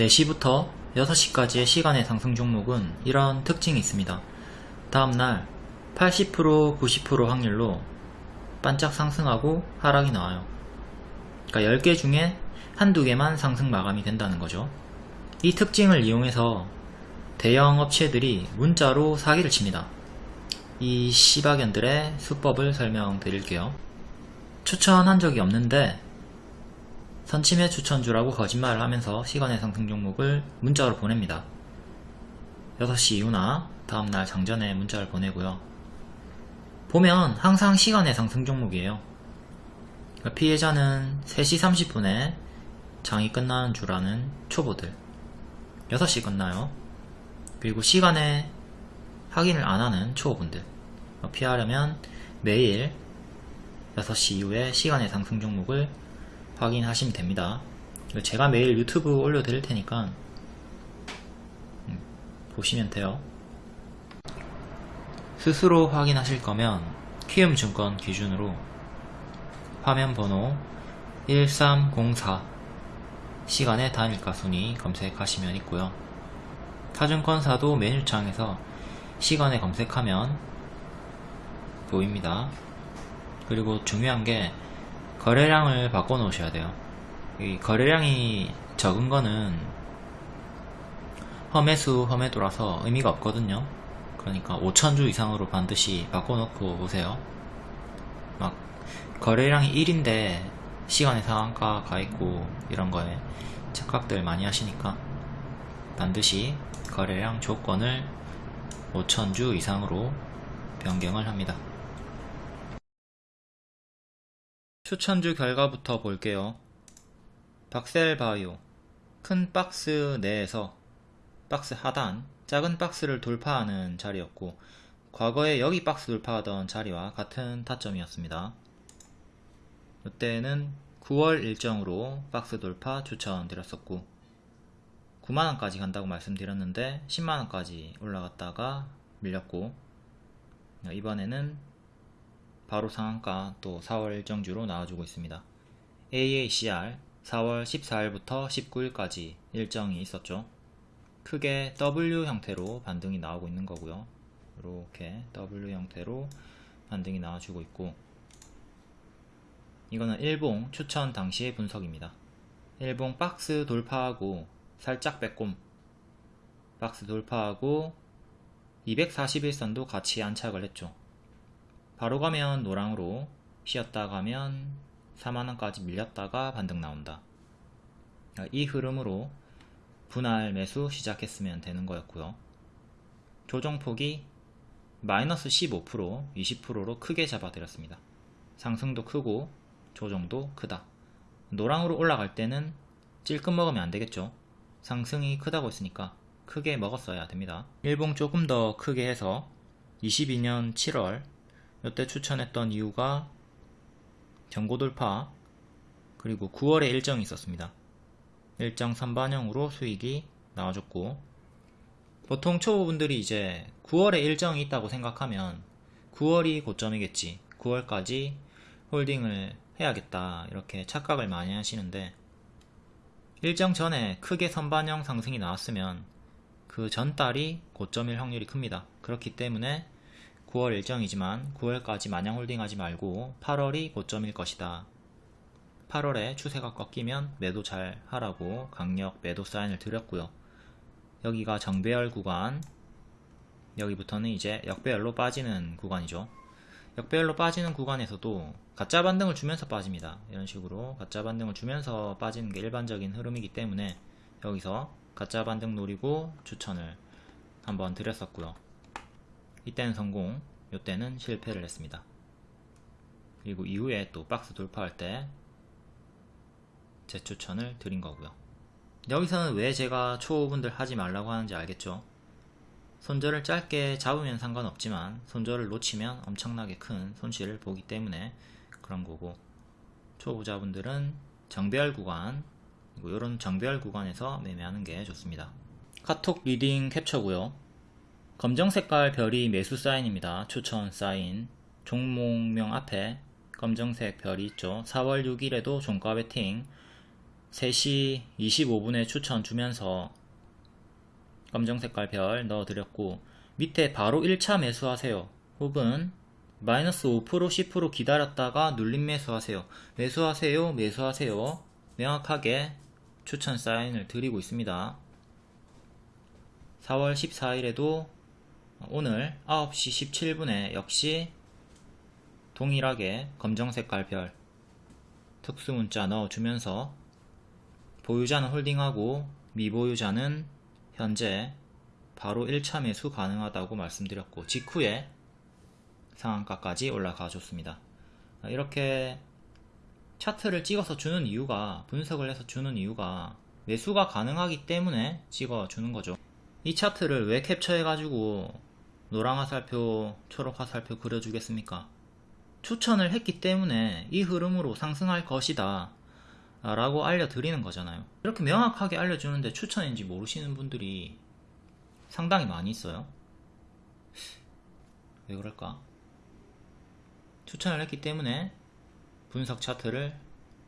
4시부터 6시까지의 시간의 상승 종목은 이런 특징이 있습니다. 다음날 80% 90% 확률로 반짝 상승하고 하락이 나와요. 그러니까 10개 중에 한두 개만 상승 마감이 된다는 거죠. 이 특징을 이용해서 대형 업체들이 문자로 사기를 칩니다. 이 시바견들의 수법을 설명드릴게요. 추천한 적이 없는데 선침해 추천주라고 거짓말을 하면서 시간의 상승 종목을 문자로 보냅니다. 6시 이후나 다음날 장전에 문자를 보내고요. 보면 항상 시간의 상승 종목이에요. 그러니까 피해자는 3시 30분에 장이 끝나는 줄 아는 초보들 6시 끝나요. 그리고 시간에 확인을 안 하는 초보분들 피하려면 매일 6시 이후에 시간의 상승 종목을 확인하시면 됩니다. 제가 매일 유튜브 올려드릴 테니까 음, 보시면 돼요. 스스로 확인하실 거면 키움증권 기준으로 화면 번호 1304 시간의 단일가 순위 검색하시면 있고요. 타증권사도 메뉴창에서 시간에 검색하면 보입니다. 그리고 중요한 게 거래량을 바꿔 놓으셔야 돼요. 이 거래량이 적은 거는 험해수 험해도라서 의미가 없거든요. 그러니까 5천주 이상으로 반드시 바꿔 놓고 오세요. 막 거래량이 1인데 시간의 상한가 가 있고 이런 거에 착각들 많이 하시니까 반드시 거래량 조건을 5천주 이상으로 변경을 합니다. 추천주 결과부터 볼게요. 박셀바이오 큰 박스 내에서 박스 하단 작은 박스를 돌파하는 자리였고 과거에 여기 박스 돌파하던 자리와 같은 타점이었습니다. 이때는 9월 일정으로 박스 돌파 추천드렸었고 9만원까지 간다고 말씀드렸는데 10만원까지 올라갔다가 밀렸고 이번에는 바로 상한가 또 4월 일정주로 나와주고 있습니다. AACR 4월 14일부터 19일까지 일정이 있었죠. 크게 W 형태로 반등이 나오고 있는 거고요. 이렇게 W 형태로 반등이 나와주고 있고 이거는 일봉 추천 당시의 분석입니다. 일봉 박스 돌파하고 살짝 빼꼼 박스 돌파하고 241선도 같이 안착을 했죠. 바로 가면 노랑으로 쉬었다 가면 4만원까지 밀렸다가 반등 나온다. 이 흐름으로 분할 매수 시작했으면 되는 거였고요. 조정폭이 마이너스 15% 20%로 크게 잡아드렸습니다. 상승도 크고 조정도 크다. 노랑으로 올라갈 때는 찔끔 먹으면 안되겠죠. 상승이 크다고 했으니까 크게 먹었어야 됩니다. 일봉 조금 더 크게 해서 22년 7월 이때 추천했던 이유가 경고 돌파 그리고 9월에 일정이 있었습니다. 일정 선반영으로 수익이 나와줬고 보통 초보분들이 이제 9월에 일정이 있다고 생각하면 9월이 고점이겠지 9월까지 홀딩을 해야겠다 이렇게 착각을 많이 하시는데 일정 전에 크게 선반영 상승이 나왔으면 그 전달이 고점일 확률이 큽니다. 그렇기 때문에 9월 일정이지만 9월까지 마냥 홀딩하지 말고 8월이 고점일 것이다. 8월에 추세가 꺾이면 매도 잘 하라고 강력 매도 사인을 드렸고요. 여기가 정배열 구간 여기부터는 이제 역배열로 빠지는 구간이죠. 역배열로 빠지는 구간에서도 가짜 반등을 주면서 빠집니다. 이런 식으로 가짜 반등을 주면서 빠지는 게 일반적인 흐름이기 때문에 여기서 가짜 반등 노리고 추천을 한번 드렸었고요. 이때는 성공 이때는 실패를 했습니다. 그리고 이후에 또 박스 돌파할 때 재추천을 드린 거고요. 여기서는 왜 제가 초보분들 하지 말라고 하는지 알겠죠? 손절을 짧게 잡으면 상관없지만 손절을 놓치면 엄청나게 큰 손실을 보기 때문에 그런 거고 초보자분들은 정배열 구간 이런 정배열 구간에서 매매하는 게 좋습니다. 카톡 리딩 캡처고요 검정 색깔 별이 매수 사인입니다. 추천 사인. 종목명 앞에 검정색 별이 있죠. 4월 6일에도 종가 베팅 3시 25분에 추천 주면서 검정색깔 별 넣어드렸고 밑에 바로 1차 매수하세요 혹은 마이너스 5% 10% 기다렸다가 눌림 매수하세요 매수하세요 매수하세요 명확하게 추천 사인을 드리고 있습니다 4월 14일에도 오늘 9시 17분에 역시 동일하게 검정색깔 별 특수문자 넣어주면서 보유자는 홀딩하고 미보유자는 현재 바로 1차 매수 가능하다고 말씀드렸고 직후에 상한가까지 올라가 줬습니다. 이렇게 차트를 찍어서 주는 이유가 분석을 해서 주는 이유가 매수가 가능하기 때문에 찍어 주는 거죠. 이 차트를 왜 캡처해 가지고 노랑 화살표, 초록 화살표 그려주겠습니까? 추천을 했기 때문에 이 흐름으로 상승할 것이다. 라고 알려드리는 거잖아요. 이렇게 명확하게 알려주는데 추천인지 모르시는 분들이 상당히 많이 있어요. 왜 그럴까? 추천을 했기 때문에 분석 차트를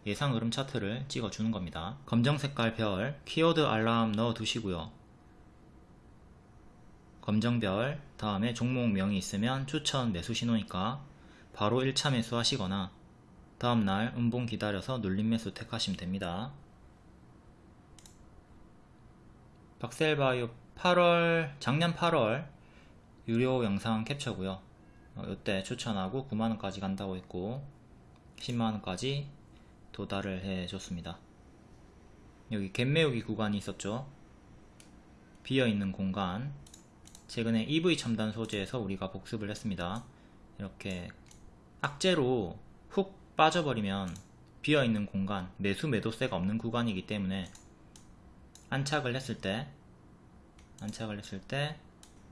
예상 흐름 차트를 찍어주는 겁니다. 검정 색깔 별 키워드 알람 넣어 두시고요 검정별 다음에 종목명이 있으면 추천 매수 신호니까 바로 1차 매수 하시거나 다음날 음봉 기다려서 눌림 매수 택하시면 됩니다. 박셀바이오 8월 작년 8월 유료 영상 캡처고요. 어, 이때 추천하고 9만원까지 간다고 했고 10만원까지 도달을 해줬습니다. 여기 갭매우기 구간이 있었죠. 비어있는 공간 최근에 EV 첨단 소재에서 우리가 복습을 했습니다. 이렇게 악재로 훅 빠져버리면 비어있는 공간, 매수 매도세가 없는 구간이기 때문에 안착을 했을 때 안착을 했을 때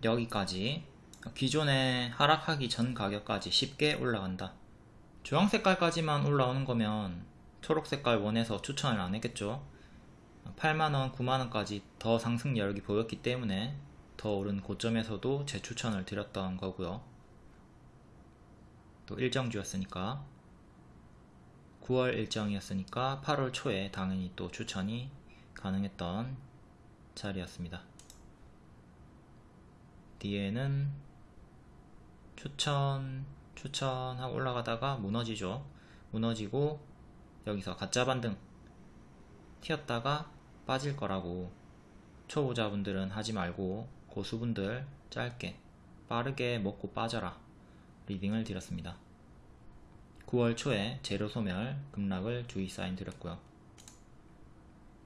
여기까지 기존에 하락하기 전 가격까지 쉽게 올라간다 주황 색깔까지만 올라오는 거면 초록 색깔 원해서 추천을 안 했겠죠 8만원, 9만원까지 더 상승 여력이 보였기 때문에 더 오른 고점에서도 재추천을 드렸던 거고요 또 일정주였으니까 9월 일정이었으니까 8월 초에 당연히 또 추천이 가능했던 자리였습니다. 뒤에는 추천, 추천하고 올라가다가 무너지죠. 무너지고 여기서 가짜 반등 튀었다가 빠질 거라고 초보자분들은 하지 말고 고수분들 짧게 빠르게 먹고 빠져라 리딩을 드렸습니다. 9월 초에 재료 소멸 급락을 주의 사인 드렸고요.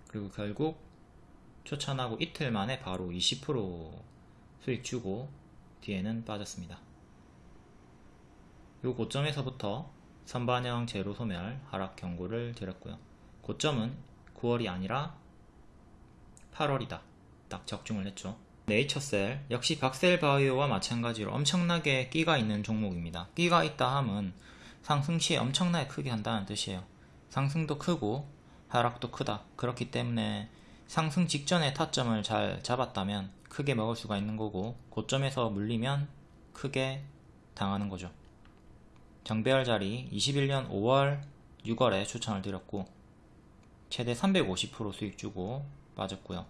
그리고 결국 추천하고 이틀 만에 바로 20% 수익 주고 뒤에는 빠졌습니다. 요 고점에서부터 선반영 제로 소멸 하락 경고를 드렸고요. 고점은 9월이 아니라 8월이다. 딱 적중을 했죠. 네이처셀 역시 박셀바이오와 마찬가지로 엄청나게 끼가 있는 종목입니다. 끼가 있다 함은 상승 시에 엄청나게 크게 한다는 뜻이에요. 상승도 크고 하락도 크다. 그렇기 때문에 상승 직전에 타점을 잘 잡았다면 크게 먹을 수가 있는 거고 고점에서 물리면 크게 당하는 거죠. 정배열 자리 21년 5월 6월에 추천을 드렸고 최대 350% 수익 주고 빠졌고요.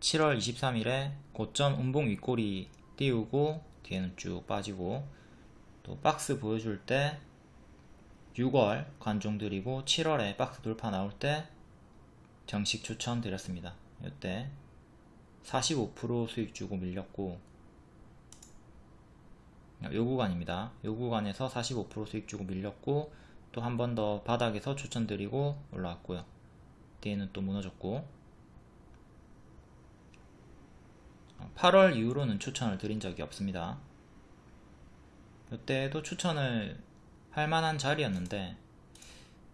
7월 23일에 고점 음봉 윗꼬리 띄우고 뒤에는 쭉 빠지고 또 박스 보여줄 때 6월 관종 드리고 7월에 박스 돌파 나올 때 정식 추천 드렸습니다. 이때 45% 수익 주고 밀렸고 요 구간입니다. 요 구간에서 45% 수익 주고 밀렸고 또 한 번 더 바닥에서 추천드리고 올라왔고요. 뒤에는 또 무너졌고 8월 이후로는 추천을 드린 적이 없습니다. 이때도 추천을 할 만한 자리였는데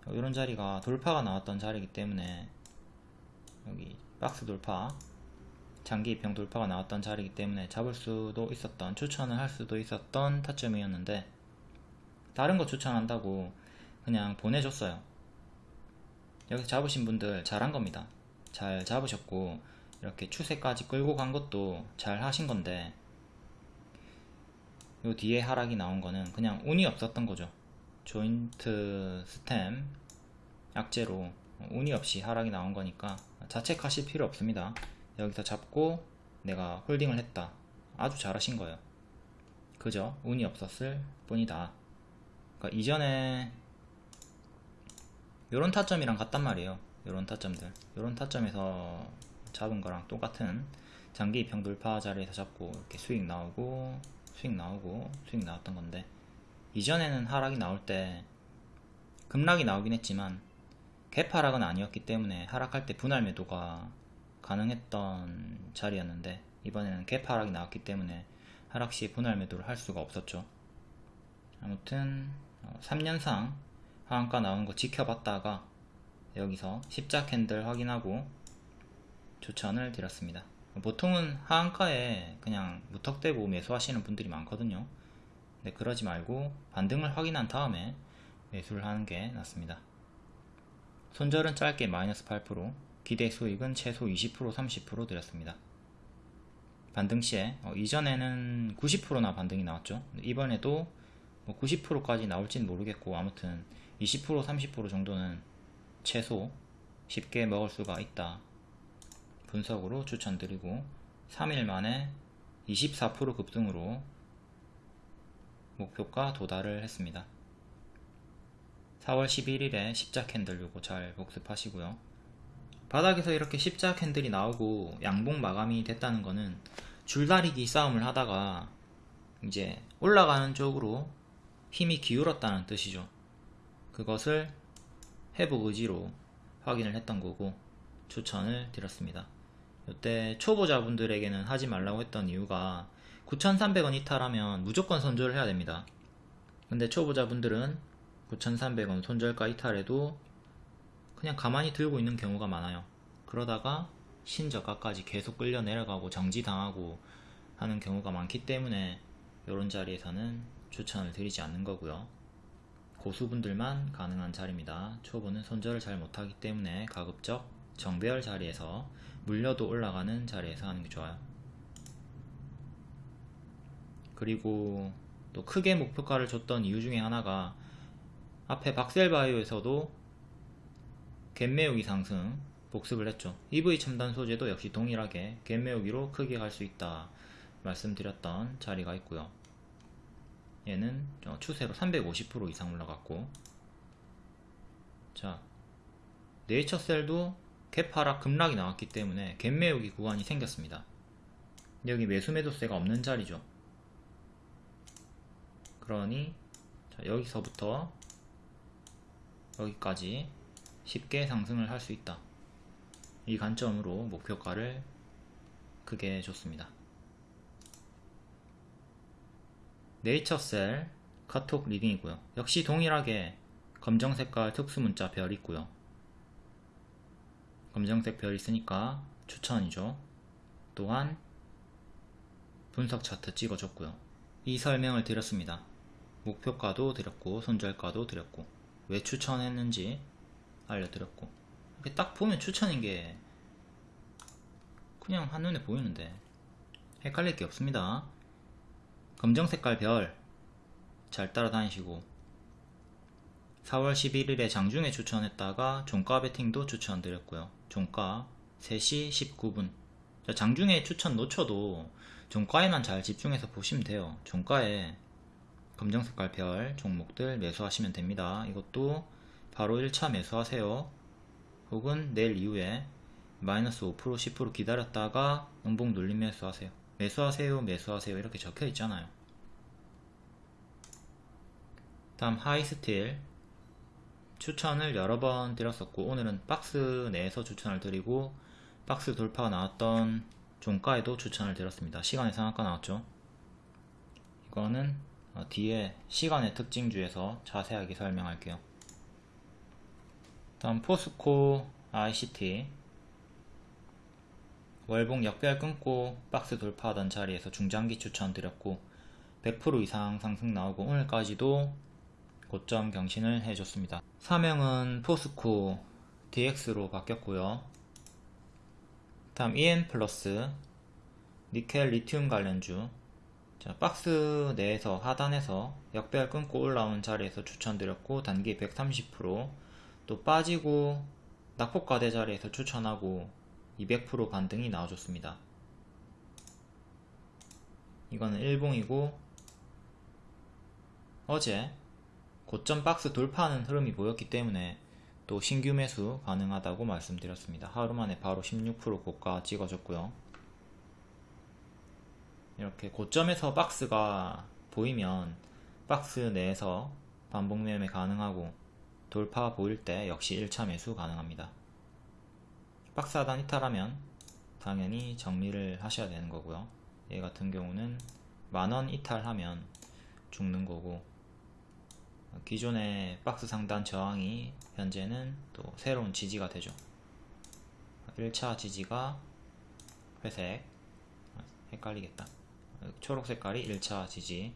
이런 자리가 돌파가 나왔던 자리이기 때문에 여기 박스 돌파 장기 입형 돌파가 나왔던 자리이기 때문에 잡을 수도 있었던 추천을 할 수도 있었던 타점이었는데 다른 거 추천한다고 그냥 보내줬어요 여기서 잡으신 분들 잘한 겁니다 잘 잡으셨고 이렇게 추세까지 끌고 간 것도 잘 하신 건데 요 뒤에 하락이 나온 거는 그냥 운이 없었던 거죠 조인트 스템 약재로 어, 운이 없이 하락이 나온 거니까 자책하실 필요 없습니다. 여기서 잡고 내가 홀딩을 했다. 아주 잘하신 거예요. 그죠? 운이 없었을 뿐이다. 그러니까 이전에 요런 타점이랑 같단 말이에요. 요런 타점들. 요런 타점에서 잡은 거랑 똑같은 장기 입형 돌파 자리에서 잡고 이렇게 수익 나오고 수익 나오고 수익 나왔던 건데 이전에는 하락이 나올 때 급락이 나오긴 했지만 갭 하락은 아니었기 때문에 하락할 때 분할 매도가 가능했던 자리였는데 이번에는 갭 하락이 나왔기 때문에 하락 시 분할 매도를 할 수가 없었죠. 아무튼 3년상 하한가 나온 거 지켜봤다가 여기서 십자 캔들 확인하고 추천을 드렸습니다. 보통은 하한가에 그냥 무턱대고 매수하시는 분들이 많거든요. 근데 그러지 말고 반등을 확인한 다음에 매수를 하는 게 낫습니다. 손절은 짧게 마이너스 8%, 기대 수익은 최소 20% 30% 드렸습니다. 반등 시에 어, 이전에는 90%나 반등이 나왔죠. 이번에도 뭐 90%까지 나올진 모르겠고 아무튼 20% 30% 정도는 최소 쉽게 먹을 수가 있다. 분석으로 추천드리고 3일 만에 24% 급등으로 목표가 도달을 했습니다. 4월 11일에 십자 캔들 요거 잘 복습하시고요. 바닥에서 이렇게 십자 캔들이 나오고 양봉 마감이 됐다는 거는 줄다리기 싸움을 하다가 이제 올라가는 쪽으로 힘이 기울었다는 뜻이죠. 그것을 회복 의지로 확인을 했던 거고 추천을 드렸습니다. 이때 초보자분들에게는 하지 말라고 했던 이유가 9,300원 이탈하면 무조건 손절을 해야 됩니다. 근데 초보자분들은 9,300원 손절가 이탈해도 그냥 가만히 들고 있는 경우가 많아요. 그러다가 신저가까지 계속 끌려 내려가고 정지당하고 하는 경우가 많기 때문에 이런 자리에서는 추천을 드리지 않는 거고요. 고수분들만 가능한 자리입니다. 초보는 손절을 잘 못하기 때문에 가급적 정배열 자리에서 물려도 올라가는 자리에서 하는 게 좋아요. 그리고 또 크게 목표가를 줬던 이유 중에 하나가 앞에 박셀바이오에서도 갭매우기 상승 복습을 했죠. EV 첨단 소재도 역시 동일하게 갭매우기로 크게 갈 수 있다 말씀드렸던 자리가 있고요. 얘는 추세로 350% 이상 올라갔고 자 네이처셀도 갭 하락 급락이 나왔기 때문에 갭 매우기 구간이 생겼습니다. 여기 매수 매도세가 없는 자리죠. 그러니 여기서부터 여기까지 쉽게 상승을 할 수 있다. 이 관점으로 목표가를 크게 줬습니다. 네이처셀 카톡 리딩이고요. 역시 동일하게 검정 색깔 특수 문자 별 있고요. 검정색 별 있으니까 추천이죠. 또한 분석 차트 찍어줬고요. 이 설명을 드렸습니다. 목표가도 드렸고 손절가도 드렸고 왜 추천했는지 알려드렸고 이렇게 딱 보면 추천인 게 그냥 한눈에 보이는데 헷갈릴 게 없습니다. 검정 색깔 별 잘 따라다니시고 4월 11일에 장중에 추천했다가 종가 베팅도 추천드렸고요. 종가 3시 19분 장중에 추천 놓쳐도 종가에만 잘 집중해서 보시면 돼요. 종가에 검정색깔 별 종목들 매수하시면 됩니다. 이것도 바로 1차 매수하세요. 혹은 내일 이후에 마이너스 5% 10% 기다렸다가 음봉 눌림 매수하세요. 매수하세요 매수하세요 이렇게 적혀 있잖아요. 다음 하이스틸 추천을 여러 번 드렸었고 오늘은 박스 내에서 추천을 드리고 박스 돌파가 나왔던 종가에도 추천을 드렸습니다. 시간의 상한가 나왔죠. 이거는 어, 뒤에 시간의 특징주에서 자세하게 설명할게요. 다음 포스코 ICT 월봉 역별 끊고 박스 돌파하던 자리에서 중장기 추천 드렸고 100% 이상 상승 나오고 오늘까지도 고점 경신을 해줬습니다. 사명은 포스코 DX로 바뀌었고요. 다음 EN 플러스 니켈 리튬 관련주 자, 박스 내에서 하단에서 역배열 끊고 올라온 자리에서 추천드렸고 단기 130%또 빠지고 낙폭과대 자리에서 추천하고 200% 반등이 나와줬습니다. 이거는 일봉이고 어제 고점 박스 돌파하는 흐름이 보였기 때문에 또 신규 매수 가능하다고 말씀드렸습니다. 하루 만에 바로 16% 고가 찍어줬고요. 이렇게 고점에서 박스가 보이면 박스 내에서 반복 매매 가능하고 돌파 보일 때 역시 1차 매수 가능합니다. 박스 하단 이탈하면 당연히 정리를 하셔야 되는 거고요. 얘 같은 경우는 만원 이탈하면 죽는 거고 기존의 박스 상단 저항이 현재는 또 새로운 지지가 되죠. 1차 지지가 회색 헷갈리겠다. 초록 색깔이 1차 지지.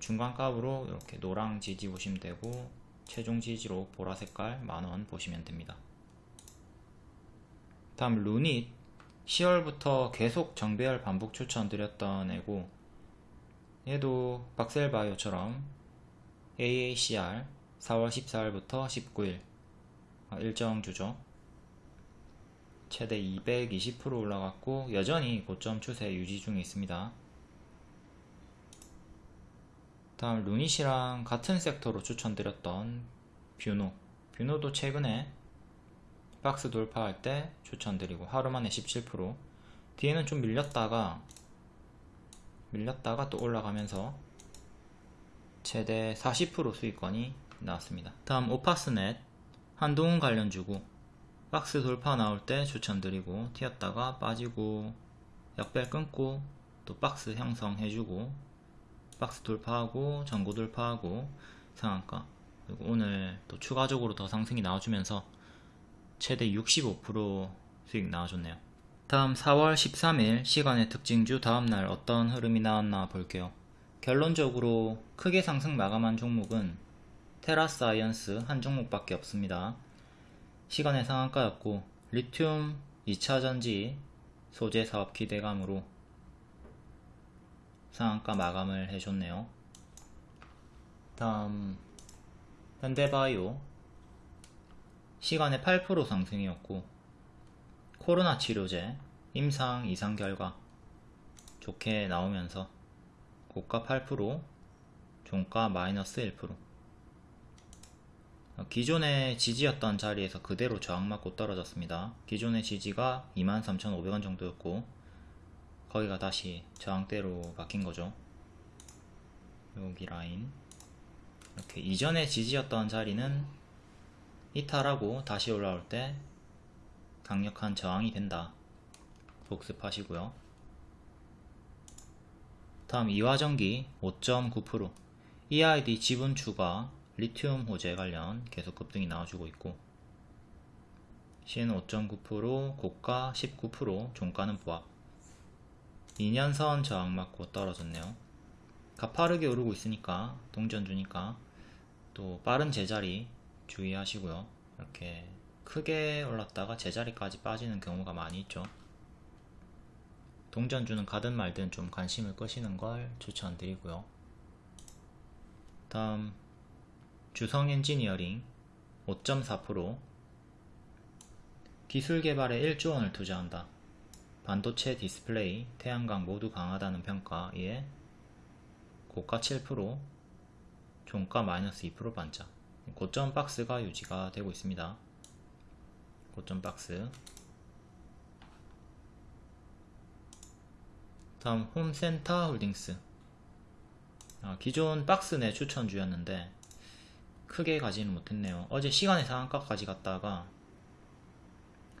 중간 값으로 이렇게 노랑 지지 보시면 되고 최종 지지로 보라 색깔 만원 보시면 됩니다. 다음 루닛 10월부터 계속 정배열 반복 추천드렸던 애고 얘도 박셀바이오처럼 AACR 4월 14일부터 19일 어, 일정 주죠. 최대 220% 올라갔고 여전히 고점 추세 유지 중에 있습니다. 다음 루닛이랑 같은 섹터로 추천드렸던 뷰노 뷰노도 최근에 박스 돌파할 때 추천드리고 하루 만에 17% 뒤에는 좀 밀렸다가 밀렸다가 또 올라가면서 최대 40% 수익권이 나왔습니다. 다음 오파스넷 한동훈 관련 주고 박스 돌파 나올 때 추천드리고 튀었다가 빠지고 역배열 끊고 또 박스 형성해주고 박스 돌파하고 전고 돌파하고 상한가 그리고 오늘 또 추가적으로 더 상승이 나와주면서 최대 65% 수익 나와줬네요. 다음 4월 13일 시간외 특징주 다음날 어떤 흐름이 나왔나 볼게요. 결론적으로 크게 상승 마감한 종목은 테라사이언스 한 종목밖에 없습니다. 시간외 상한가였고 리튬 2차전지 소재 사업 기대감으로 상한가 마감을 해줬네요. 다음 현대바이오 시간의 8% 상승이었고 코로나 치료제 임상 이상 결과 좋게 나오면서 고가 8% 종가 마이너스 1% 기존의 지지였던 자리에서 그대로 저항맞고 떨어졌습니다. 기존의 지지가 23,500원 정도였고 거기가 다시 저항대로 바뀐 거죠. 여기 라인 이렇게 이전의 지지였던 자리는 이탈하고 다시 올라올 때 강력한 저항이 된다. 복습하시고요. 다음 이화전기 5.9% EID 지분 추가 리튬 호재 관련 계속 급등이 나와주고 있고 신5.9% 고가 19% 종가는 보합. 2년선 저항 맞고 떨어졌네요. 가파르게 오르고 있으니까 동전 주니까 또 빠른 제자리 주의하시고요. 이렇게 크게 올랐다가 제자리까지 빠지는 경우가 많이 있죠 동전주는 가든 말든 좀 관심을 끄시는 걸 추천드리고요. 다음 주성 엔지니어링 5.4% 기술 개발에 1조 원을 투자한다. 반도체 디스플레이, 태양광 모두 강하다는 평가에 고가 7%, 종가 마이너스 2% 반짝 고점 박스가 유지가 되고 있습니다. 고점 박스 다음 홈센터 홀딩스. 아, 기존 박스 내 추천주였는데 크게 가지는 못했네요. 어제 시간의 상한가까지 갔다가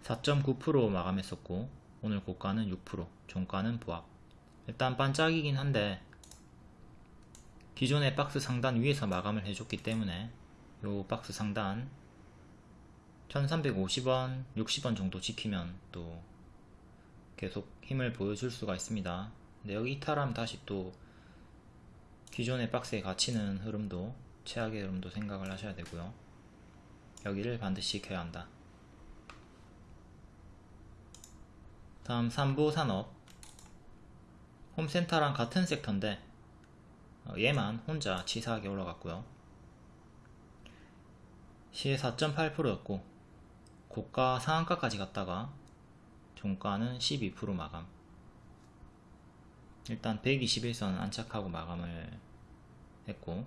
4.9% 마감했었고 오늘 고가는 6% 종가는 부합. 일단 반짝이긴 한데 기존의 박스 상단 위에서 마감을 해줬기 때문에 요 박스 상단 1350원 60원 정도 지키면 또 계속 힘을 보여줄 수가 있습니다. 근데 여기 이탈하면 다시 또 기존의 박스에 갇히는 흐름도 최악의 흐름도 생각을 하셔야 되고요. 여기를 반드시 지켜야 한다. 다음 삼보산업 홈센터랑 같은 섹터인데 어, 얘만 혼자 치사하게 올라갔고요. 시에 4.8%였고 고가 상한가까지 갔다가 종가는 12% 마감. 일단 120일선 안착하고 마감을 했고.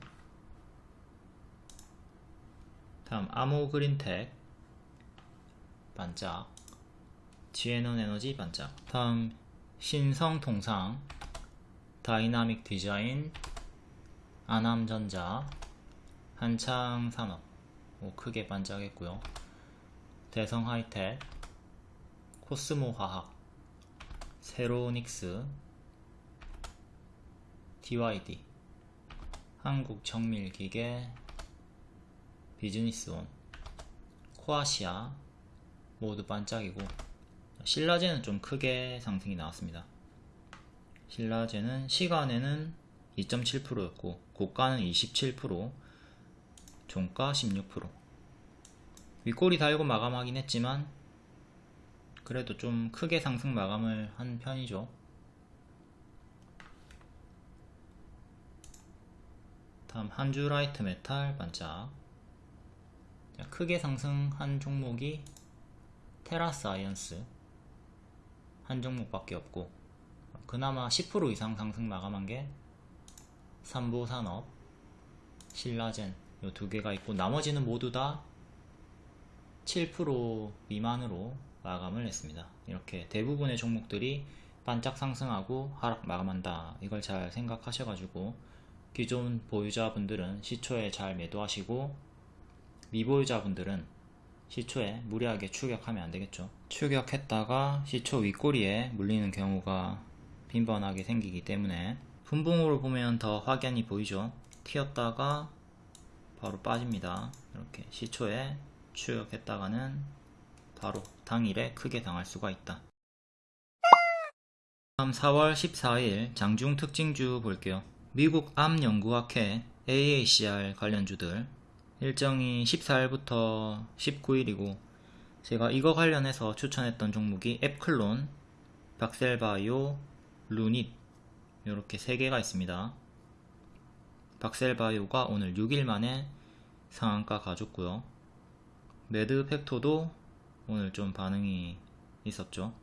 다음 아모그린텍 반짝. 지엔원에너지 반짝. 다음 신성통상 다이나믹 디자인 아남전자 한창산업. 뭐 크게 반짝했고요. 대성 하이텍 코스모화학 세로닉스 DYD 한국정밀기계 비즈니스온 코아시아 모두 반짝이고 신라제는 좀 크게 상승이 나왔습니다. 신라제는 시간에는 2.7%였고 고가는 27% 종가 16% 윗꼬리 달고 마감하긴 했지만 그래도 좀 크게 상승 마감을 한 편이죠. 다음 한주 라이트 메탈 반짝. 크게 상승한 종목이 테라사이언스. 한 종목밖에 없고 그나마 10% 이상 상승 마감한 게 삼보산업, 신라젠 요두 개가 있고 나머지는 모두 다 7% 미만으로 마감을 했습니다. 이렇게 대부분의 종목들이 반짝 상승하고 하락 마감한다. 이걸 잘 생각하셔가지고 기존 보유자분들은 시초에 잘 매도하시고 미보유자분들은 시초에 무리하게 추격하면 안되겠죠. 추격했다가 시초 윗꼬리에 물리는 경우가 빈번하게 생기기 때문에 분봉으로 보면 더 확연히 보이죠. 튀었다가 바로 빠집니다. 이렇게 시초에 추격했다가는 바로 당일에 크게 당할 수가 있다. 다음 4월 14일 장중 특징주 볼게요. 미국 암연구학회 AACR 관련주들 일정이 14일부터 19일이고 제가 이거 관련해서 추천했던 종목이 앱클론, 박셀바이오, 루닛 이렇게 3개가 있습니다. 박셀바이오가 오늘 6일 만에 상한가 가졌고요. 매드팩토도 오늘 좀 반응이 있었죠.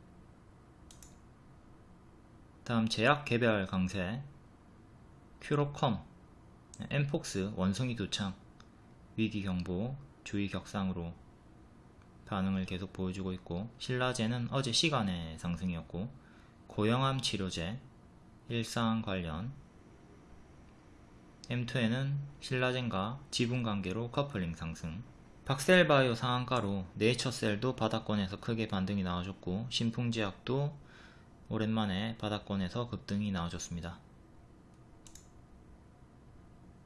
다음 제약 개별 강세 큐로컴 엠폭스 원숭이 두창 위기 경보 주의 격상으로 반응을 계속 보여주고 있고 신라제는 어제 시간의 상승이었고 고형암 치료제 일상 관련 M2에는 신라젠과 지분 관계로 커플링 상승 박셀바이오 상한가로 네이처셀도 바닥권에서 크게 반등이 나와줬고 신풍제약도 오랜만에 바닥권에서 급등이 나와줬습니다.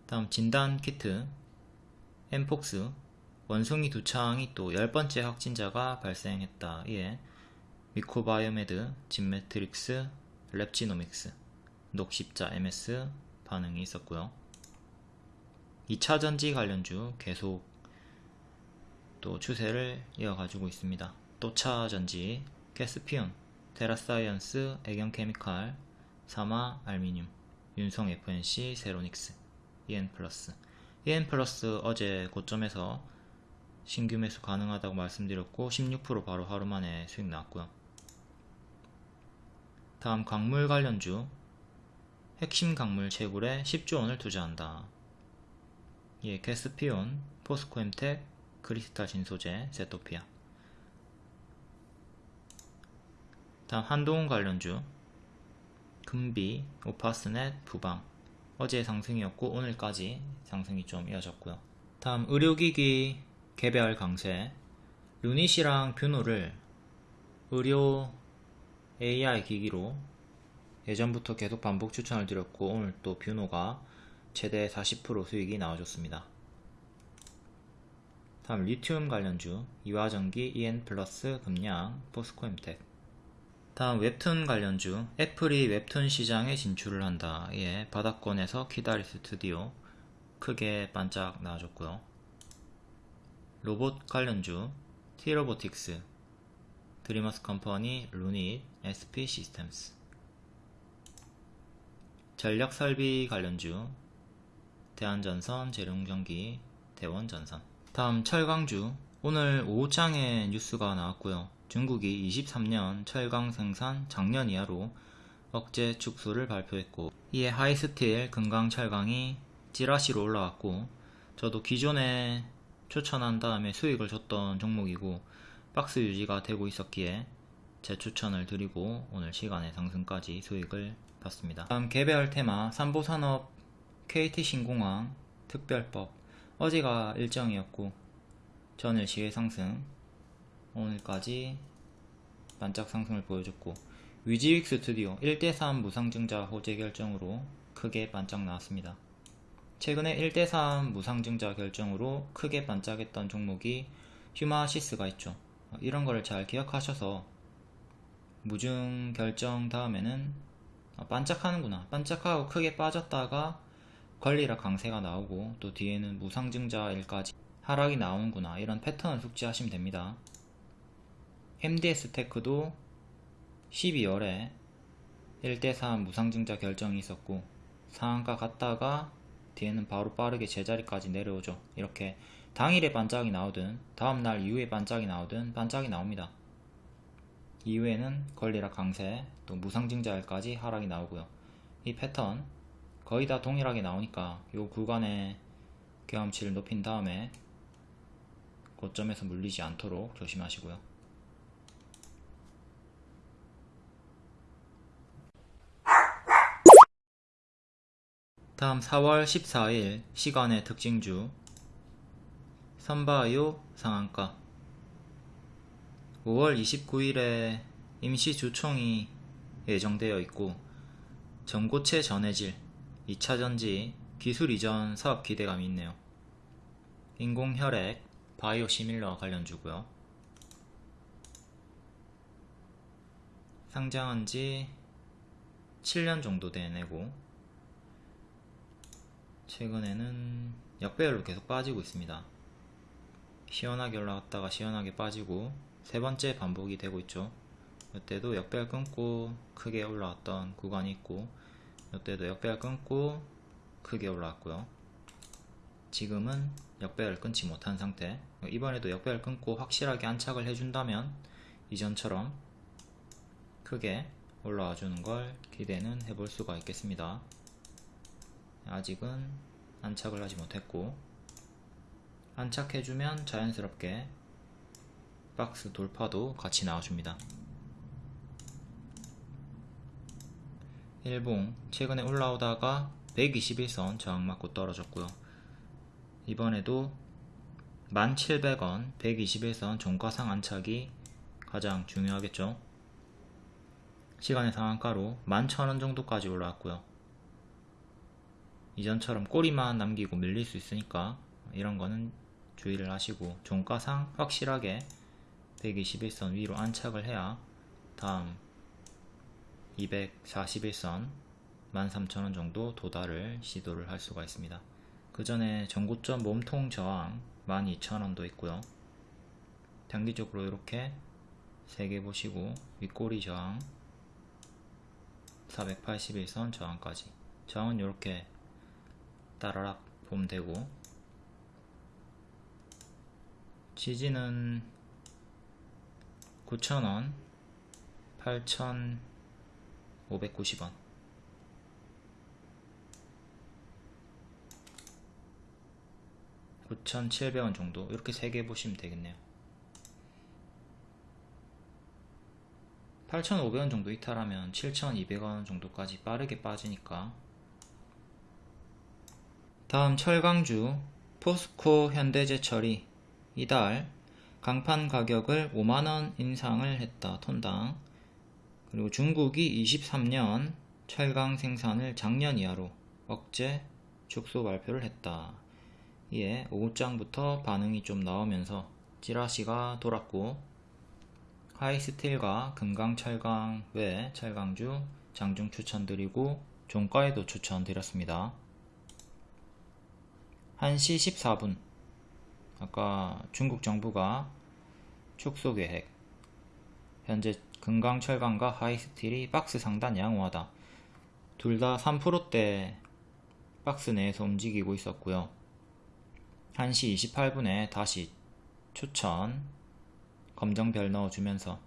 다음 진단키트 엠폭스 원숭이두창이 또 10번째 확진자가 발생했다. 이에 미코바이오메드, 진매트릭스, 랩지노믹스, 녹십자 MS 반응이 있었고요. 2차전지 관련주 계속 또 추세를 이어가지고 있습니다. 2차전지, 케스피온, 테라사이언스, 애경케미칼, 삼아알미늄, 윤성 FNC, 새로닉스, EN플러스 EN플러스 어제 고점에서 신규 매수 가능하다고 말씀드렸고 16% 바로 하루 만에 수익 나왔고요. 다음 광물 관련주 핵심 광물 채굴에 10조원을 투자한다. 예, 케스피온, 포스코엠텍, 크리스탈 신소재, 세토피아 다음 한동훈 관련주 금비, 오파스넷, 부방 어제 상승이었고 오늘까지 상승이 좀 이어졌고요. 다음 의료기기 개별 강세 루닛이랑 뷰노를 의료 AI 기기로 예전부터 계속 반복 추천을 드렸고 오늘 또 뷰노가 최대 40% 수익이 나와줬습니다. 다음 리튬 관련주 이화전기 EN 플러스 금양 포스코엠텍 다음 웹툰 관련주 애플이 웹툰 시장에 진출을 한다. 예, 바닥권에서 키다리 스튜디오 크게 반짝 나와줬고요. 로봇 관련주 티로보틱스 드림어스 컴퍼니 루닛 SP 시스템스 전력 설비 관련주 대한전선, 재룡전기, 대원전선 다음 철강주 오늘 오후장에 뉴스가 나왔고요. 중국이 23년 철강 생산 작년 이하로 억제 축소를 발표했고 이에 하이스틸 금강 철강이 찌라시로 올라왔고 저도 기존에 추천한 다음에 수익을 줬던 종목이고 박스 유지가 되고 있었기에 재추천을 드리고 오늘 시간에 상승까지 수익을 봤습니다. 다음 개별 테마 삼보산업 KT신공항 특별법 어제가 일정이었고 전일 시의 상승 오늘까지 반짝 상승을 보여줬고 위지윅 스튜디오 1대3 무상증자 호재 결정으로 크게 반짝 나왔습니다. 최근에 1대3 무상증자 결정으로 크게 반짝했던 종목이 휴마시스가 있죠. 이런 거를 잘 기억하셔서 무증 결정 다음에는 아, 반짝하는구나 반짝하고 크게 빠졌다가 권리라 강세가 나오고 또 뒤에는 무상증자일까지 하락이 나오는구나 이런 패턴을 숙지하시면 됩니다. MDS 테크도 12월에 1대3 무상증자 결정이 있었고 상한가 갔다가 뒤에는 바로 빠르게 제자리까지 내려오죠. 이렇게 당일에 반짝이 나오든 다음날 이후에 반짝이 나오든 반짝이 나옵니다. 이후에는 권리락 강세 또 무상증자일까지 하락이 나오고요. 이 패턴 거의 다 동일하게 나오니까 이 구간의 경험치를 높인 다음에 고점에서 물리지 않도록 조심하시고요. 다음 4월 14일 시간의 특징주 선바이오 상한가 5월 29일에 임시 주총이 예정되어 있고 전고체 전해질 2차전지 기술 이전 사업 기대감이 있네요. 인공혈액 바이오 시밀러 관련주고요. 상장한 지 7년 정도 된 애고 최근에는 역배열로 계속 빠지고 있습니다. 시원하게 올라갔다가 시원하게 빠지고 세 번째 반복이 되고 있죠. 이때도 역배열 끊고 크게 올라왔던 구간이 있고 이때도 역배열 끊고 크게 올라왔고요. 지금은 역배열 끊지 못한 상태 이번에도 역배열 끊고 확실하게 안착을 해준다면 이전처럼 크게 올라와 주는 걸 기대는 해볼 수가 있겠습니다. 아직은 안착을 하지 못했고 안착해주면 자연스럽게 박스 돌파도 같이 나와줍니다. 일봉 최근에 올라오다가 121선 저항 맞고 떨어졌고요. 이번에도 1700원 121선 종가상 안착이 가장 중요하겠죠. 시간의 상한가로 11,000원 정도까지 올라왔고요. 이전처럼 꼬리만 남기고 밀릴 수 있으니까 이런 거는 주의를 하시고 종가상 확실하게 121선 위로 안착을 해야 다음 241선 13,000원 정도 도달을 시도를 할 수가 있습니다. 그 전에 전고점 몸통 저항 12,000원도 있고요. 단기적으로 이렇게 3개 보시고 윗꼬리 저항 481선 저항까지 저항은 이렇게 따라락 보면 되고 지지는 9,000원 8,590원. 9,700원 정도? 이렇게 3개 보시면 되겠네요. 8,500원 정도 이탈하면 7,200원 정도까지 빠르게 빠지니까. 다음 철강주 포스코 현대제철이 이달 강판 가격을 5만원 인상을 했다 톤당 그리고 중국이 23년 철강 생산을 작년 이하로 억제 축소 발표를 했다. 이에 오후장부터 반응이 좀 나오면서 찌라시가 돌았고 하이스틸과 금강철강 외 철강주 장중 추천드리고 종가에도 추천드렸습니다. 1시 14분. 아까 중국 정부가 축소 계획 현재 금강 철강과 하이스틸이 박스 상단 양호하다. 둘 다 3%대 박스 내에서 움직이고 있었고요. 1시 28분에 다시 추천. 검정별 넣어주면서.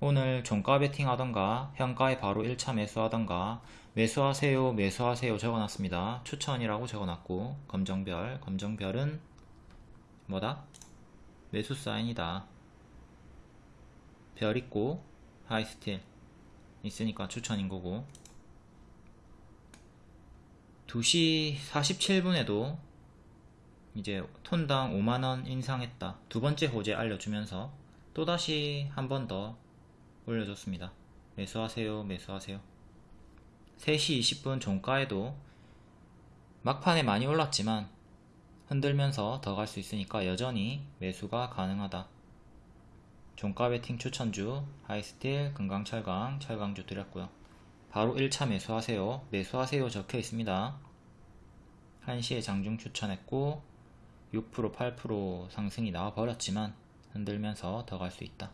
오늘 종가 베팅 하던가 현가에 바로 1차 매수하던가 매수하세요 매수하세요 적어놨습니다. 추천이라고 적어놨고 검정별 검정별은 뭐다? 매수 사인이다. 별 있고 하이스틸 있으니까 추천인 거고. 2시 47분에도 이제 톤당 5만원 인상했다. 두 번째 호재 알려주면서 또다시 한 번 더 올려줬습니다. 매수하세요 매수하세요. 3시 20분 종가에도 막판에 많이 올랐지만 흔들면서 더 갈 수 있으니까 여전히 매수가 가능하다 종가 베팅 추천주 하이스틸 금강철강 철강주 드렸고요. 바로 1차 매수하세요. 매수하세요 적혀 있습니다. 1시에 장중 추천했고 6% 8% 상승이 나와 버렸지만 흔들면서 더 갈 수 있다.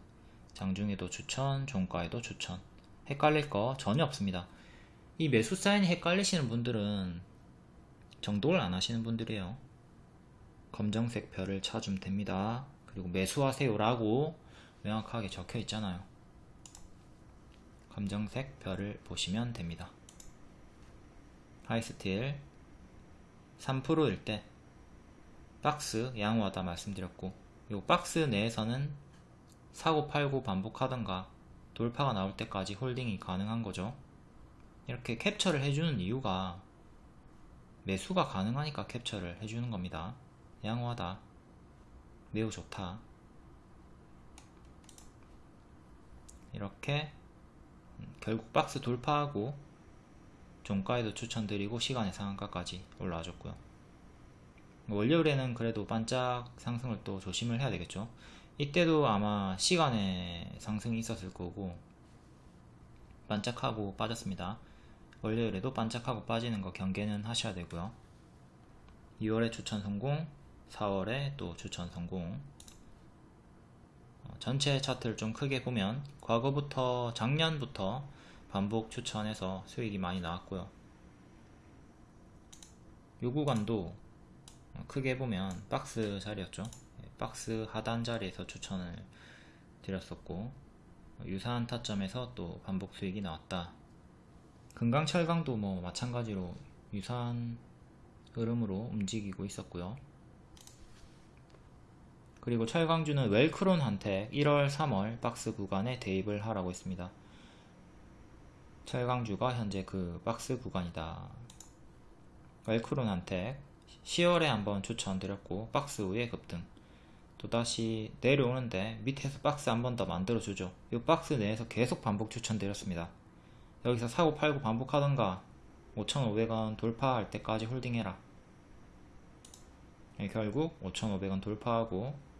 장중에도 추천 종가에도 추천. 헷갈릴 거 전혀 없습니다. 이 매수 사인이 헷갈리시는 분들은 정독을 안 하시는 분들이에요. 검정색 별을 찾으면 됩니다. 그리고 매수하세요 라고 명확하게 적혀 있잖아요. 검정색 별을 보시면 됩니다. 하이스틸 3%일 때 박스 양호하다 말씀드렸고 이 박스 내에서는 사고 팔고 반복하던가 돌파가 나올 때까지 holding이 가능한 거죠. 이렇게 캡처를 해주는 이유가 매수가 가능하니까 캡처를 해주는 겁니다. 양호하다. 매우 좋다 이렇게 음, 결국 박스 돌파하고 종가에도 추천드리고 시간의 상한가까지 올라와줬고요. 월요일에는 그래도 반짝 상승을 또 조심을 해야 되겠죠. 이때도 아마 시간에 상승이 있었을 거고 반짝하고 빠졌습니다. 월요일에도 반짝하고 빠지는 거 경계는 하셔야 되고요. 2월에 추천 성공 4월에 또 추천 성공. 어, 전체 차트를 좀 크게 보면 과거부터 작년부터 반복 추천해서 수익이 많이 나왔고요. 요 구간도 크게 보면 박스 자리였죠. 예, 박스 하단 자리에서 추천을 드렸었고 유사한 타점에서 또 반복 수익이 나왔다. 금강철강도 뭐 마찬가지로 유사한 흐름으로 움직이고 있었고요 그리고 철강주는 웰크론한테 1월 3월 박스 구간에 대입을 하라고 했습니다. 철강주가 현재 그 박스 구간이다. 웰크론한테 10월에 한번 추천드렸고 박스 후에 급등. 또다시 내려오는데 밑에서 박스 한 번 더 만들어 주죠. 이 박스 내에서 계속 반복 추천드렸습니다. 여기서 사고 팔고 반복하던가 5,500원 돌파할 때까지 홀딩해라. 네, 결국 5,500원 돌파하고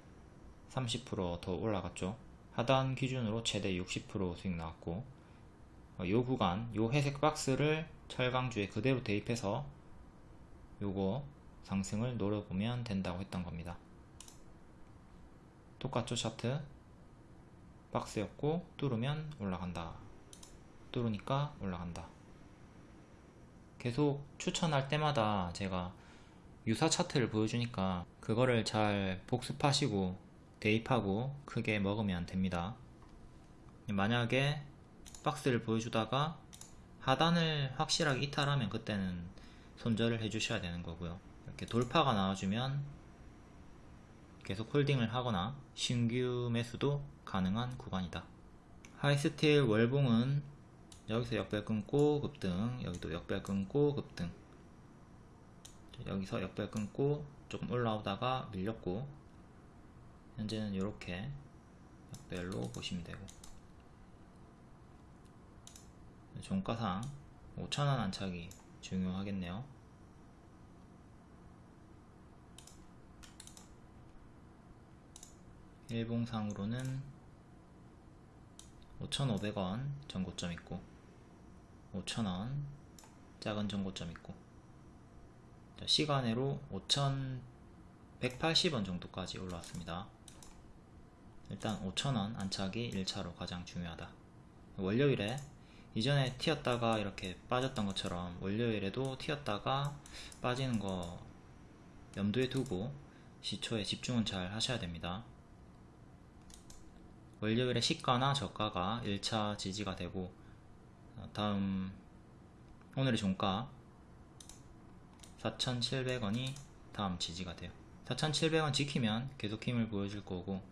30%더 올라갔죠. 하단 기준으로 최대 60% 수익 나왔고 어, 요 구간 요 회색 박스를 철강주에 그대로 대입해서 요거 상승을 노려보면 된다고 했던 겁니다. 똑같죠 차트? 박스였고 뚫으면 올라간다. 뚫으니까 올라간다. 계속 추천할 때마다 제가 유사 차트를 보여주니까 그거를 잘 복습하시고 대입하고 크게 먹으면 됩니다. 만약에 박스를 보여주다가 하단을 확실하게 이탈하면 그때는 손절을 해주셔야 되는 거고요. 이렇게 돌파가 나와주면 계속 홀딩을 하거나 신규 매수도 가능한 구간이다. 하이스틸 월봉은 여기서 역별 끊고 급등 여기도 역별 끊고 급등. 여기서 역별 끊고 조금 올라오다가 밀렸고 현재는 이렇게 역별로 보시면 되고. 종가상 5천원 안착이 중요하겠네요. 일봉상으로는 5,500원 전고점 있고 5,000원 작은 전고점 있고. 시간으로 5,180원 정도까지 올라왔습니다 일단 5,000원 안착이 1차로 가장 중요하다. 월요일에 이전에 튀었다가 이렇게 빠졌던 것처럼 월요일에도 튀었다가 빠지는 거 염두에 두고 시초에 집중은 잘 하셔야 됩니다. 월요일에 시가나 저가가 1차 지지가 되고 어, 다음 오늘의 종가 4,700원이 다음 지지가 돼요. 4,700원 지키면 계속 힘을 보여줄 거고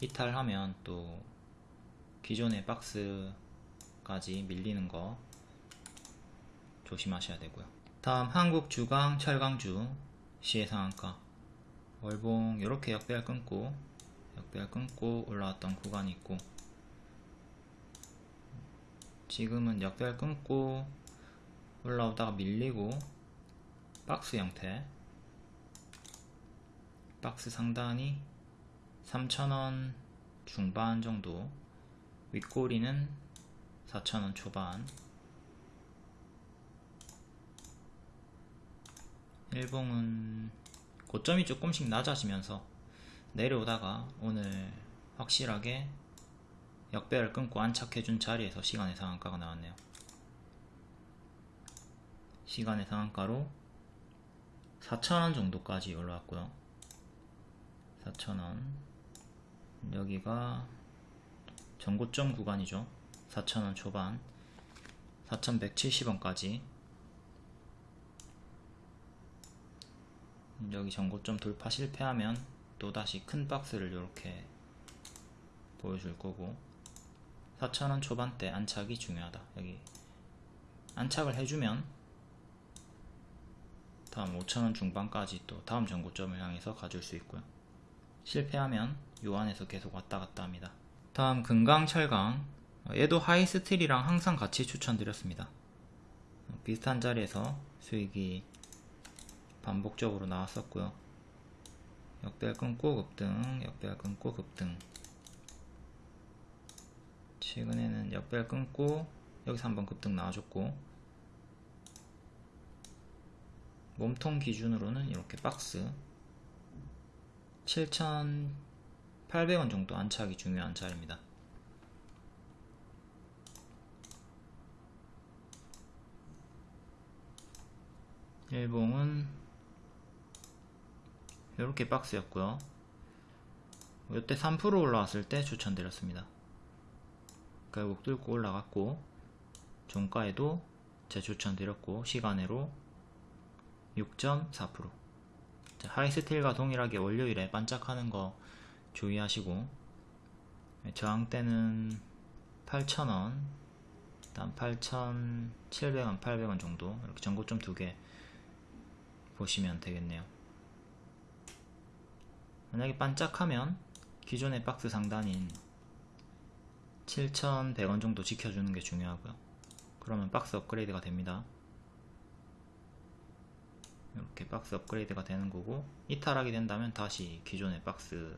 이탈하면 또 기존의 박스까지 밀리는 거 조심하셔야 되고요. 다음 한국 주강 철강주 시해상한가. 월봉 이렇게 역배열 끊고 역배열 끊고 올라왔던 구간이 있고 지금은 역배열 끊고 올라오다가 밀리고 박스 형태 박스 상단이 3,000원 중반 정도 윗꼬리는 4,000원 초반 일봉은 고점이 조금씩 낮아지면서 내려오다가 오늘 확실하게 역배를 끊고 안착해준 자리에서 시간의 상한가가 나왔네요. 시간의 상한가로 4,000원 정도까지 올라왔고요. 4,000원 여기가 전고점 구간이죠. 4,000원 초반. 4,170원까지. 여기 전고점 돌파 실패하면 또다시 큰 박스를 이렇게 보여줄 거고. 4,000원 초반대 안착이 중요하다. 여기 안착을 해주면 다음 5,000원 중반까지 또 다음 전고점을 향해서 가줄 수 있고요. 실패하면 요 안에서 계속 왔다 갔다 합니다. 다음 금강 철강. 얘도 하이스틸이랑 항상 같이 추천드렸습니다. 비슷한 자리에서 수익이 반복적으로 나왔었고요. 역배열 끊고 급등 역배열 끊고 급등. 최근에는 역배열 끊고 여기서 한번 급등 나와줬고 몸통 기준으로는 이렇게 박스 7,800원 정도 안착이 중요한 자리입니다. 일봉은 이렇게 박스였고요. 이때 3% 올라왔을 때 추천드렸습니다. 결국 뚫고 올라갔고 종가에도 재추천드렸고 시간으로 6.4% 하이스틸과 동일하게 월요일에 반짝하는 거 주의하시고 저항대는 8,000원 다음 8,700원, 800원 정도 이렇게 전고점 두 개 보시면 되겠네요. 만약에 반짝하면 기존의 박스 상단인 7,100원 정도 지켜주는 게 중요하고요. 그러면 박스 업그레이드가 됩니다. 이렇게 박스 업그레이드가 되는 거고 이탈하게 된다면 다시 기존의 박스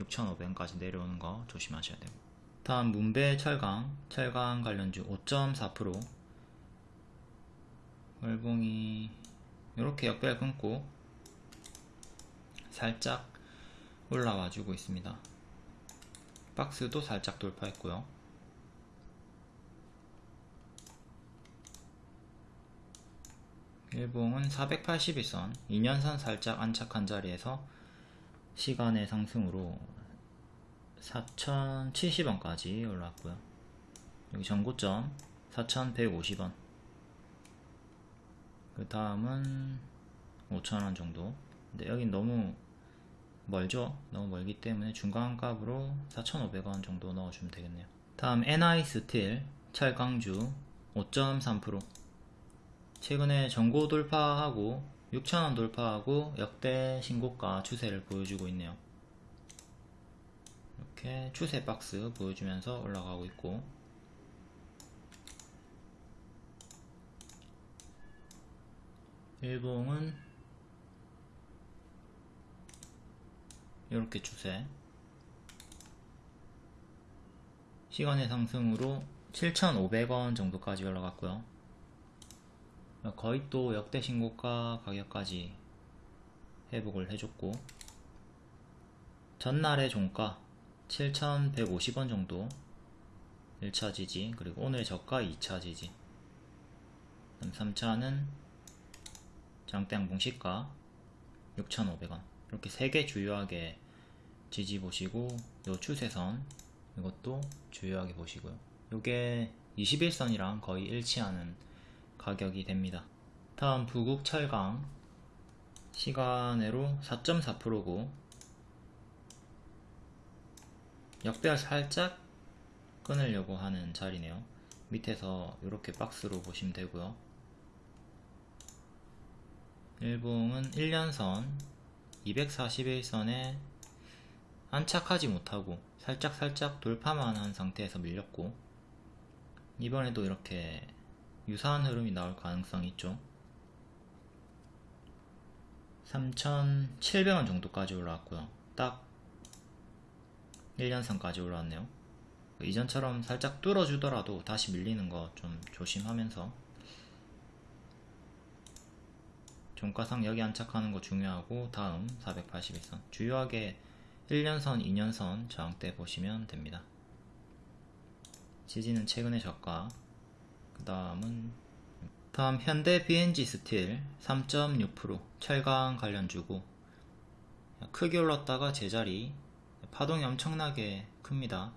6,500원까지 내려오는 거 조심하셔야 되고. 다음 문배 철강. 철강 관련주 5.4% 월봉이 이렇게 역배열 끊고 살짝 올라와 주고 있습니다. 박스도 살짝 돌파했고요. 일봉은 481선. 2년선 살짝 안착한 자리에서 시간의 상승으로 4,070원까지 올랐고요. 여기 전고점 4,150원. 그 다음은 5,000원 정도. 근데 여긴 너무 멀죠? 너무 멀기 때문에 중간값으로 4,500원 정도 넣어주면 되겠네요. 다음 NI 스틸 철강주 5.3% 최근에 전고 돌파하고 6,000원 돌파하고 역대 신고가 추세를 보여주고 있네요. 이렇게 추세 박스 보여주면서 올라가고 있고. 일봉은 이렇게 추세. 시간의 상승으로 7,500원 정도까지 올라갔고요 거의 또 역대 신고가 가격까지 회복을 해줬고 전날의 종가 7,150원 정도 1차 지지 그리고 오늘 저가 2차 지지 3차는 장대양봉 시가 6,500원 이렇게 세개 주요하게 지지 보시고 요 추세선 이것도 주의하게 보시고요. 이게 21선이랑 거의 일치하는 가격이 됩니다. 다음 부국 철강 시간으로 4.4%고 역배열 살짝 끊으려고 하는 자리네요. 밑에서 이렇게 박스로 보시면 되고요. 일봉은 1년선 241선에 안착하지 못하고 살짝살짝 돌파만 한 상태에서 밀렸고 이번에도 이렇게 유사한 흐름이 나올 가능성이 있죠. 3,700원 정도까지 올라왔고요. 딱 1년선까지 올라왔네요. 이전처럼 살짝 뚫어주더라도 다시 밀리는 거 좀 조심하면서 종가상 여기 안착하는 거 중요하고 다음 481선. 주요하게 1년선, 2년선 저항대 보시면 됩니다. 지지는 최근의 저가 그 다음은 다음 현대 BNG 스틸 3.6% 철강 관련주고 크게 올랐다가 제자리 파동이 엄청나게 큽니다.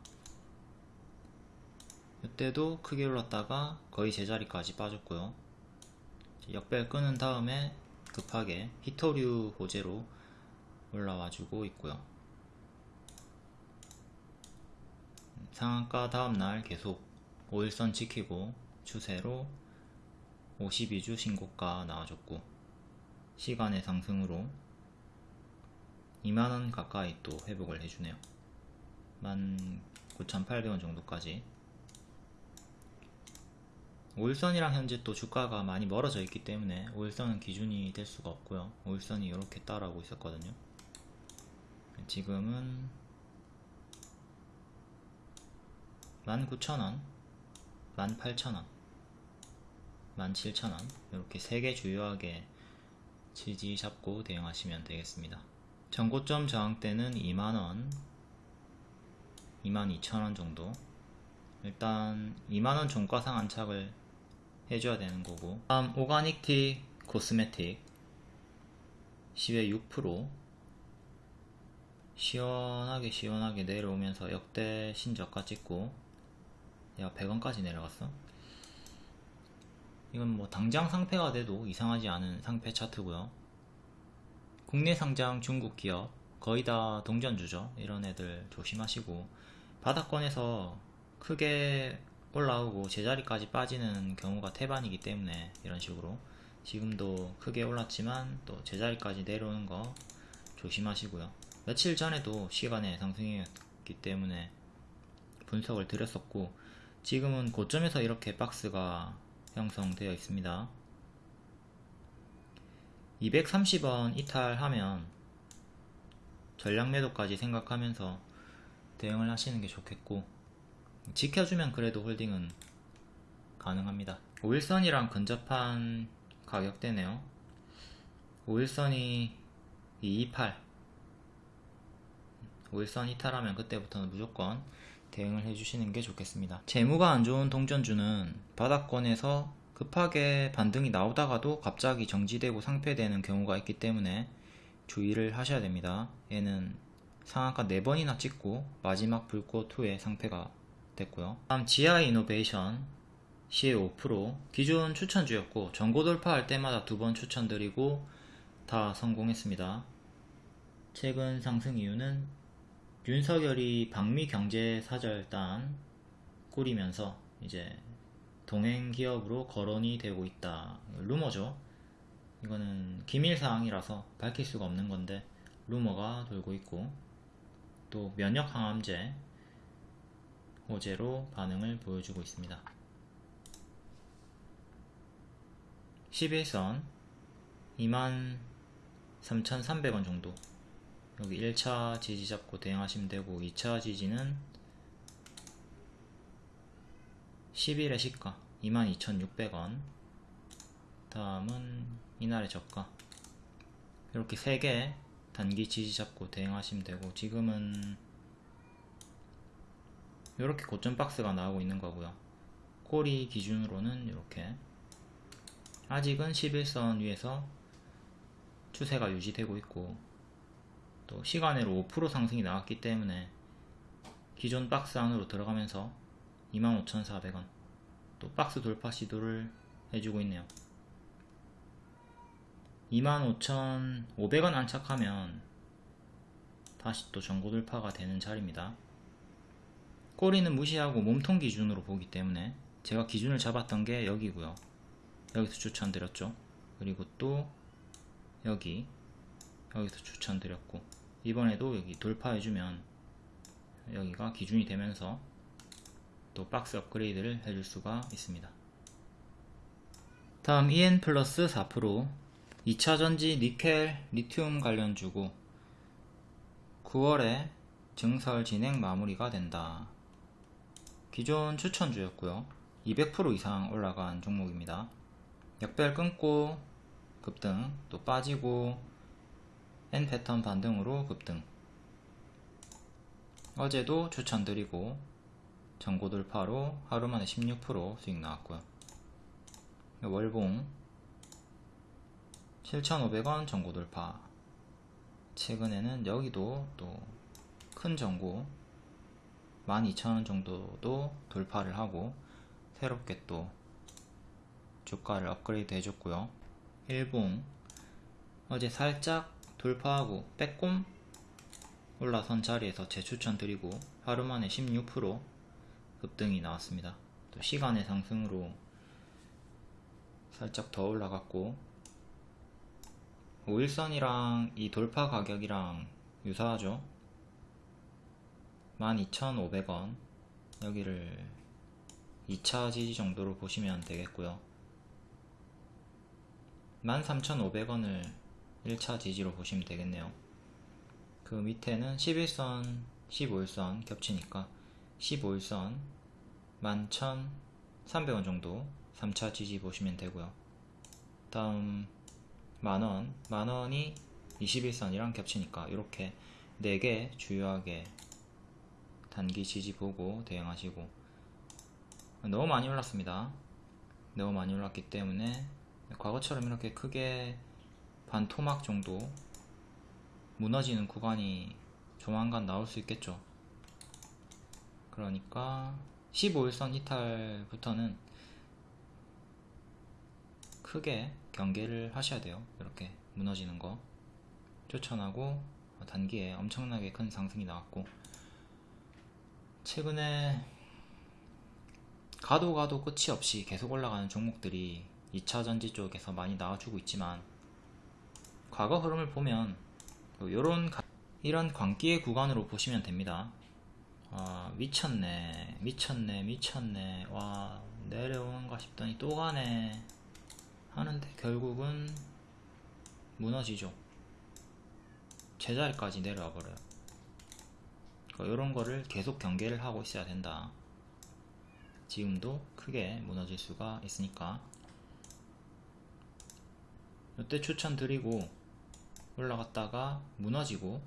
이때도 크게 올랐다가 거의 제자리까지 빠졌고요. 역배열 끊은 다음에 급하게 히토류 호재로 올라와주고 있고요. 상한가 다음날 계속 5일선 지키고 추세로 52주 신고가 나와줬고 시간의 상승으로 2만원 가까이 또 회복을 해주네요. 19,800원 정도까지. 5일선이랑 현재 또 주가가 많이 멀어져 있기 때문에 5일선은 기준이 될 수가 없고요. 5일선이 이렇게 따라오고 있었거든요. 지금은 19,000원 18,000원 17,000원. 이렇게 3개 주요하게 지지 잡고 대응하시면 되겠습니다. 전고점 저항대는 2만원 22,000원 정도. 일단 2만원 종가상 안착을 해줘야 되는 거고. 다음 오가닉티 코스메틱. 10에 6% 시원하게 시원하게 내려오면서 역대 신저가 찍고. 야 100원까지 내려갔어 이건 뭐 당장 상패가 돼도 이상하지 않은 상패 차트고요. 국내 상장 중국 기업 거의 다 동전주죠. 이런 애들 조심하시고 바닥권에서 크게 올라오고 제자리까지 빠지는 경우가 태반이기 때문에 이런 식으로 지금도 크게 올랐지만 또 제자리까지 내려오는 거 조심하시고요. 며칠 전에도 시간의 상승이었기 때문에 분석을 드렸었고 지금은 고점에서 이렇게 박스가 형성되어 있습니다. 230원 이탈하면 전략 매도까지 생각하면서 대응을 하시는 게 좋겠고 지켜주면 그래도 홀딩은 가능합니다. 5일선이랑 근접한 가격대네요. 5일선이 228 5일선 이탈하면 그때부터는 무조건 대응을 해주시는 게 좋겠습니다. 재무가 안 좋은 동전주는 바닥권에서 급하게 반등이 나오다가도 갑자기 정지되고 상폐되는 경우가 있기 때문에 주의를 하셔야 됩니다. 얘는 상한가 4번이나 찍고 마지막 불꽃 후에 상패가 됐고요. 다음 GI 이노베이션 시의 5% 기존 추천주였고 전고 돌파할 때마다 두 번 추천드리고 다 성공했습니다. 최근 상승 이유는 윤석열이 방미 경제 사절단 꾸리면서 이제 동행 기업으로 거론이 되고 있다. 루머죠. 이거는 기밀 사항이라서 밝힐 수가 없는 건데 루머가 돌고 있고 또 면역 항암제 호재로 반응을 보여주고 있습니다. 11선 23,300원 정도 여기 1차 지지 잡고 대응하시면 되고 2차 지지는 10일의 시가 22,600원. 다음은 이날의 저가. 이렇게 3개 단기 지지 잡고 대응하시면 되고 지금은 이렇게 고점 박스가 나오고 있는 거고요. 꼬리 기준으로는 이렇게. 아직은 11선 위에서 추세가 유지되고 있고 또 시간으로 5% 상승이 나왔기 때문에 기존 박스 안으로 들어가면서 25,400원 또 박스 돌파 시도를 해주고 있네요. 25,500원 안착하면 다시 또 전고 돌파가 되는 자리입니다. 꼬리는 무시하고 몸통 기준으로 보기 때문에 제가 기준을 잡았던 게 여기고요. 여기서 추천드렸죠. 그리고 또 여기 여기서 추천드렸고 이번에도 여기 돌파해주면 여기가 기준이 되면서 또 박스 업그레이드를 해줄 수가 있습니다. 다음 EN 플러스 4% 2차전지 니켈 리튬 관련 주고 9월에 증설 진행 마무리가 된다. 기존 추천주였고요. 200% 이상 올라간 종목입니다. 역별 끊고 급등 또 빠지고 N 패턴 반등으로 급등. 어제도 추천드리고 전고 돌파로 하루 만에 16% 수익 나왔고요. 월봉 7,500원 전고 돌파. 최근에는 여기도 또 큰 전고 12,000원 정도도 돌파를 하고 새롭게 또 주가를 업그레이드 해줬고요. 일봉 어제 살짝 돌파하고 빼꼼 올라선 자리에서 재추천 드리고 하루 만에 16% 급등이 나왔습니다. 또 시간의 상승으로 살짝 더 올라갔고 5일선이랑 이 돌파 가격이랑 유사하죠? 12,500원. 여기를 2차 지지 정도로 보시면 되겠고요. 13,500원을 1차 지지로 보시면 되겠네요. 그 밑에는 11선 15일선 겹치니까 15일선 11,300원 정도 3차 지지 보시면 되고요. 다음 만원 만원이 21선이랑 겹치니까 이렇게 4개 주요하게 단기 지지 보고 대응하시고. 너무 많이 올랐습니다. 너무 많이 올랐기 때문에 과거처럼 이렇게 크게 반 토막 정도 무너지는 구간이 조만간 나올 수 있겠죠. 그러니까 15일선 이탈부터는 크게 경계를 하셔야 돼요. 이렇게 무너지는 거. 추천하고 단기에 엄청나게 큰 상승이 나왔고. 최근에 가도 가도 끝이 없이 계속 올라가는 종목들이 2차전지 쪽에서 많이 나와주고 있지만 과거 흐름을 보면 요런 가- 이런 광기의 구간으로 보시면 됩니다. 아, 미쳤네 미쳤네 미쳤네. 와 내려오는가 싶더니 또 가네 하는데 결국은 무너지죠. 제자리까지 내려와 버려요. 이런 거를 계속 경계를 하고 있어야 된다. 지금도 크게 무너질 수가 있으니까. 이때 추천드리고 올라갔다가 무너지고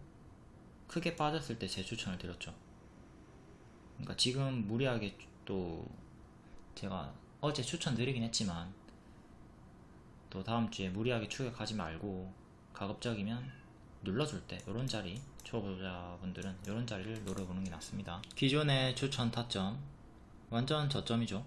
크게 빠졌을 때제 추천을 드렸죠. 그러니까 지금 무리하게 또 제가 어제 추천드리긴 했지만 또 다음주에 무리하게 추격하지 말고 가급적이면 눌러줄 때 이런 자리 초보자분들은 이런 자리를 노려보는 게 낫습니다. 기존의 추천 타점 완전 저점이죠